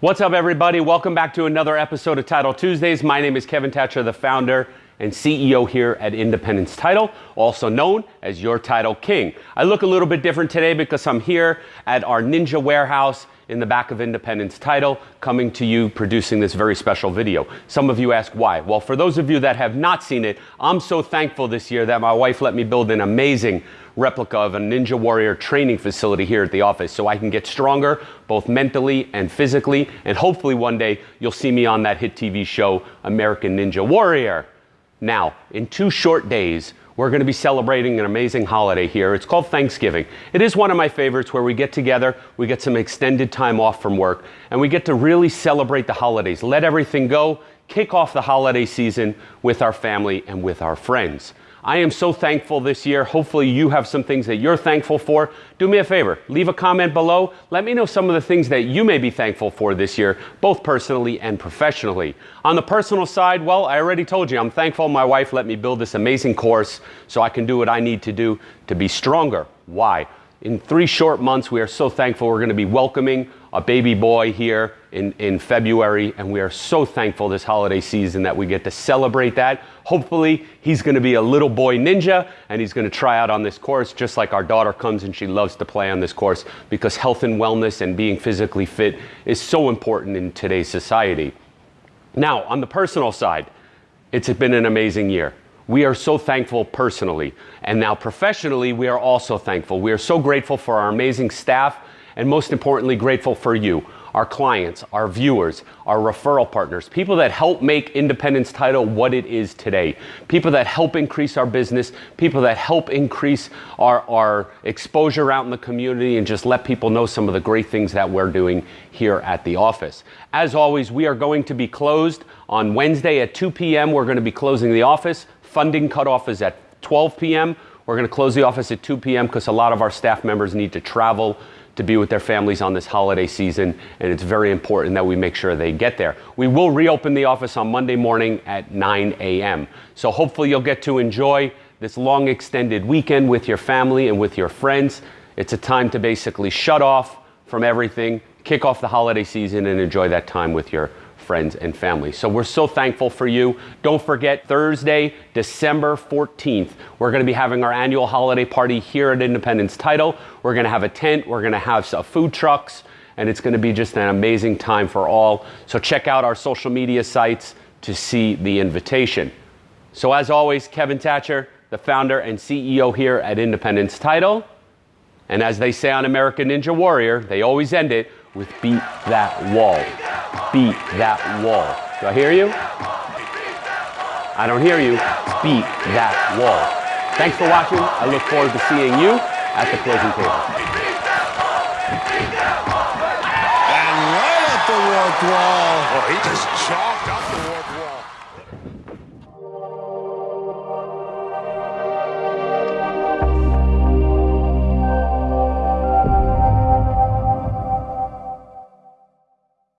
What's up, everybody? Welcome back to another episode of Title Tuesdays. My name is Kevin Thatcher, the founder and CEO here at Independence Title, also known as your Title King. I look a little bit different today because I'm here at our Ninja warehouse in the back of Independence Title, coming to you producing this very special video. Some of you ask why. Well, for those of you that have not seen it, I'm so thankful this year that my wife let me build an amazing replica of a Ninja Warrior training facility here at the office so I can get stronger both mentally and physically. And hopefully one day you'll see me on that hit TV show, American Ninja Warrior. Now, in two short days, we're going to be celebrating an amazing holiday here. It's called Thanksgiving. It is one of my favorites where we get together, we get some extended time off from work, and we get to really celebrate the holidays, let everything go, kick off the holiday season with our family and with our friends. I am so thankful this year. Hopefully, you have some things that you're thankful for. Do me a favor, leave a comment below. Let me know some of the things that you may be thankful for this year, both personally and professionally. On the personal side, well, I already told you, I'm thankful my wife let me build this amazing course so I can do what I need to do to be stronger. Why? In three short months, we are so thankful we're going to be welcoming a baby boy here in, in February, and we are so thankful this holiday season that we get to celebrate that. Hopefully, he's going to be a little boy ninja and he's going to try out on this course, just like our daughter comes and she loves to play on this course because health and wellness and being physically fit is so important in today's society. Now, on the personal side, it's been an amazing year. We are so thankful personally. And now professionally, we are also thankful. We are so grateful for our amazing staff and most importantly, grateful for you, our clients, our viewers, our referral partners, people that help make Independence Title what it is today, people that help increase our business, people that help increase our, our exposure out in the community and just let people know some of the great things that we're doing here at the office. As always, we are going to be closed on Wednesday at 2 p.m. We're going to be closing the office. Funding cutoff is at 12 p.m. We're going to close the office at 2 p.m. because a lot of our staff members need to travel to be with their families on this holiday season, and it's very important that we make sure they get there. We will reopen the office on Monday morning at 9 a.m. So hopefully you'll get to enjoy this long extended weekend with your family and with your friends. It's a time to basically shut off from everything, kick off the holiday season, and enjoy that time with your friends, and family. So we're so thankful for you. Don't forget, Thursday, December 14th, we're going to be having our annual holiday party here at Independence Title. We're going to have a tent, we're going to have some food trucks, and it's going to be just an amazing time for all. So check out our social media sites to see the invitation. So as always, Kevin Thatcher, the founder and CEO here at Independence Title. And as they say on American Ninja Warrior, they always end it with beat that wall beat that wall. Do I hear you? I don't hear you. Beat that wall. Thanks for watching. I look forward to seeing you at the closing table. And right up the warped wall. Oh, he just chalked